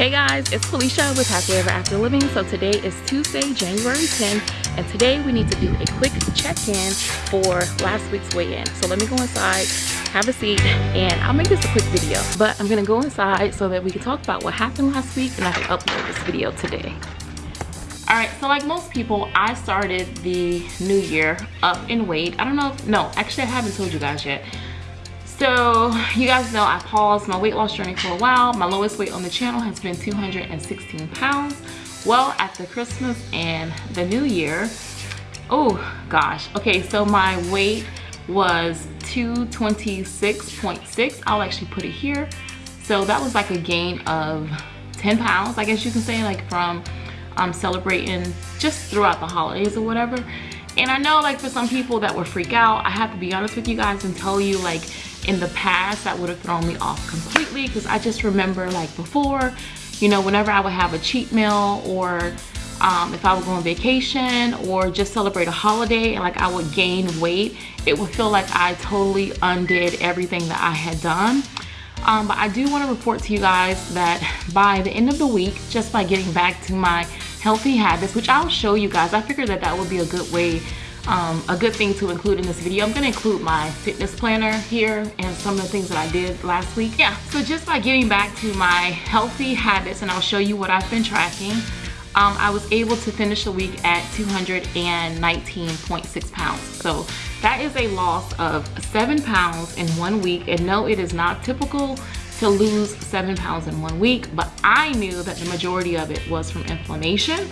Hey guys, it's Felicia with Happy Ever After Living. So today is Tuesday, January 10th, and today we need to do a quick check-in for last week's weigh-in. So let me go inside, have a seat, and I'll make this a quick video. But I'm gonna go inside so that we can talk about what happened last week and I can upload this video today. All right, so like most people, I started the new year up in weight. I don't know, if, no, actually I haven't told you guys yet. So you guys know I paused my weight loss journey for a while. My lowest weight on the channel has been 216 pounds. Well, after Christmas and the new year, oh gosh. Okay, so my weight was 226.6. I'll actually put it here. So that was like a gain of 10 pounds, I guess you can say, like from um, celebrating just throughout the holidays or whatever. And I know like for some people that would freak out, I have to be honest with you guys and tell you like in the past that would have thrown me off completely because I just remember like before, you know, whenever I would have a cheat meal or um, if I would go on vacation or just celebrate a holiday and like I would gain weight, it would feel like I totally undid everything that I had done. Um, but I do want to report to you guys that by the end of the week, just by getting back to my healthy habits, which I'll show you guys, I figured that that would be a good way um, a good thing to include in this video. I'm gonna include my fitness planner here and some of the things that I did last week. Yeah, so just by getting back to my healthy habits and I'll show you what I've been tracking, um, I was able to finish the week at 219.6 pounds. So that is a loss of seven pounds in one week. And no, it is not typical to lose seven pounds in one week, but I knew that the majority of it was from inflammation.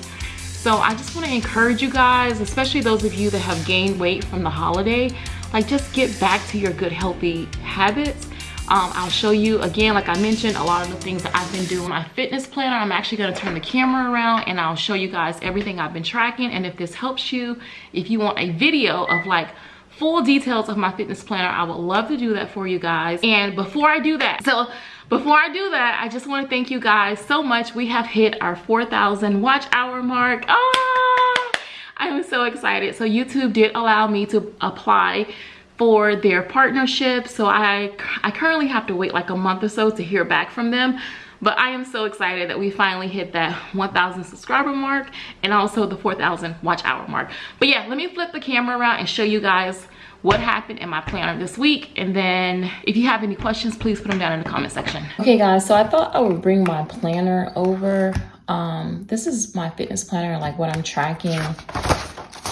So I just wanna encourage you guys, especially those of you that have gained weight from the holiday, like just get back to your good healthy habits. Um, I'll show you again, like I mentioned, a lot of the things that I've been doing. My fitness planner, I'm actually gonna turn the camera around and I'll show you guys everything I've been tracking. And if this helps you, if you want a video of like full details of my fitness planner, I would love to do that for you guys. And before I do that, so before I do that, I just want to thank you guys so much. We have hit our 4,000 watch hour mark. Ah, oh, I am so excited. So YouTube did allow me to apply for their partnership. So I, I currently have to wait like a month or so to hear back from them. But I am so excited that we finally hit that 1,000 subscriber mark and also the 4,000 watch hour mark. But yeah, let me flip the camera around and show you guys what happened in my planner this week. And then if you have any questions, please put them down in the comment section. Okay guys, so I thought I would bring my planner over. Um, this is my fitness planner, like what I'm tracking,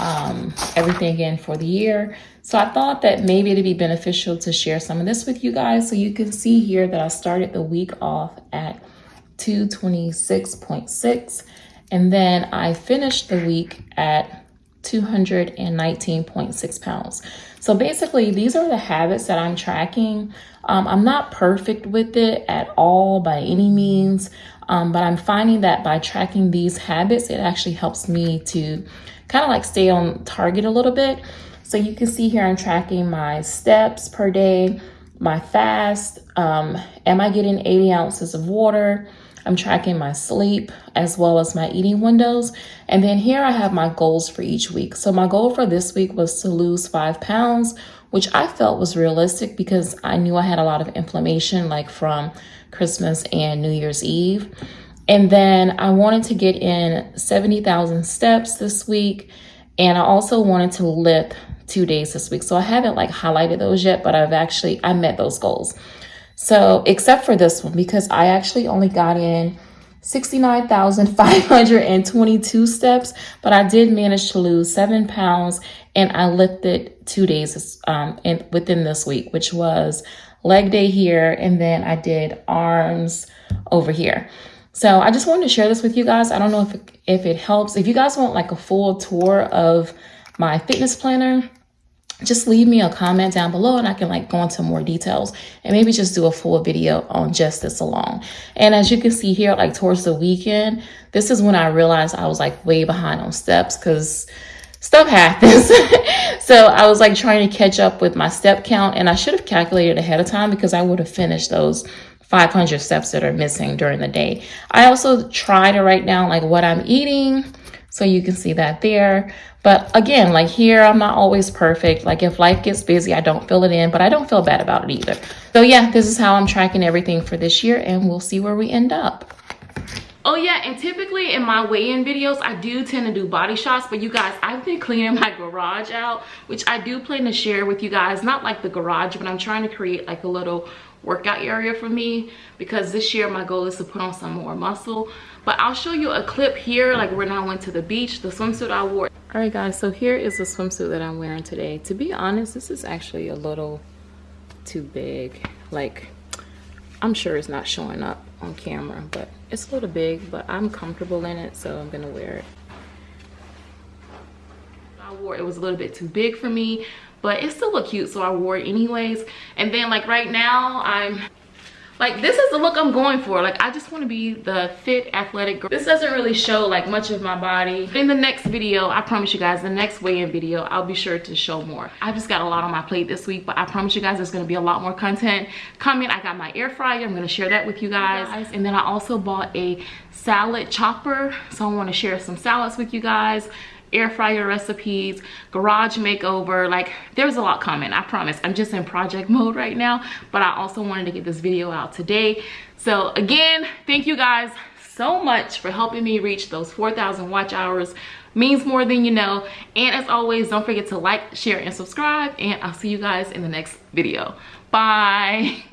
um, everything in for the year. So I thought that maybe it'd be beneficial to share some of this with you guys. So you can see here that I started the week off at 226.6 and then I finished the week at 219.6 pounds. So basically, these are the habits that I'm tracking. Um, I'm not perfect with it at all by any means, um, but I'm finding that by tracking these habits, it actually helps me to kind of like stay on target a little bit. So you can see here I'm tracking my steps per day, my fast, um, am I getting 80 ounces of water, I'm tracking my sleep as well as my eating windows. And then here I have my goals for each week. So my goal for this week was to lose five pounds, which I felt was realistic because I knew I had a lot of inflammation like from Christmas and New Year's Eve. And then I wanted to get in 70,000 steps this week. And I also wanted to lift two days this week. So I haven't like highlighted those yet, but I've actually, I met those goals. So except for this one, because I actually only got in 69,522 steps, but I did manage to lose seven pounds and I lifted two days um, in, within this week, which was leg day here. And then I did arms over here. So I just wanted to share this with you guys. I don't know if it, if it helps. If you guys want like a full tour of my fitness planner, just leave me a comment down below and I can like go into more details and maybe just do a full video on just this alone. And as you can see here, like towards the weekend, this is when I realized I was like way behind on steps because stuff happens. so I was like trying to catch up with my step count and I should have calculated ahead of time because I would have finished those 500 steps that are missing during the day. I also try to write down like what I'm eating so you can see that there. But again, like here, I'm not always perfect. Like if life gets busy, I don't fill it in, but I don't feel bad about it either. So yeah, this is how I'm tracking everything for this year and we'll see where we end up. Oh yeah, and typically in my weigh-in videos, I do tend to do body shots, but you guys, I've been cleaning my garage out, which I do plan to share with you guys. Not like the garage, but I'm trying to create like a little workout area for me because this year my goal is to put on some more muscle. But I'll show you a clip here, like when I went to the beach, the swimsuit I wore. All right guys, so here is the swimsuit that I'm wearing today. To be honest, this is actually a little too big. Like, I'm sure it's not showing up on camera, but it's a little big, but I'm comfortable in it, so I'm gonna wear it. I wore it was a little bit too big for me, but it still looked cute, so I wore it anyways. And then like right now, I'm like this is the look i'm going for. Like i just want to be the fit athletic girl. This doesn't really show like much of my body. In the next video i promise you guys the next weigh-in video i'll be sure to show more. I just got a lot on my plate this week but i promise you guys there's going to be a lot more content coming. I got my air fryer i'm going to share that with you guys. And then i also bought a salad chopper so i want to share some salads with you guys air fryer recipes, garage makeover. Like there's a lot coming, I promise. I'm just in project mode right now, but I also wanted to get this video out today. So again, thank you guys so much for helping me reach those 4,000 watch hours means more than you know and as always don't forget to like share and subscribe and i'll see you guys in the next video bye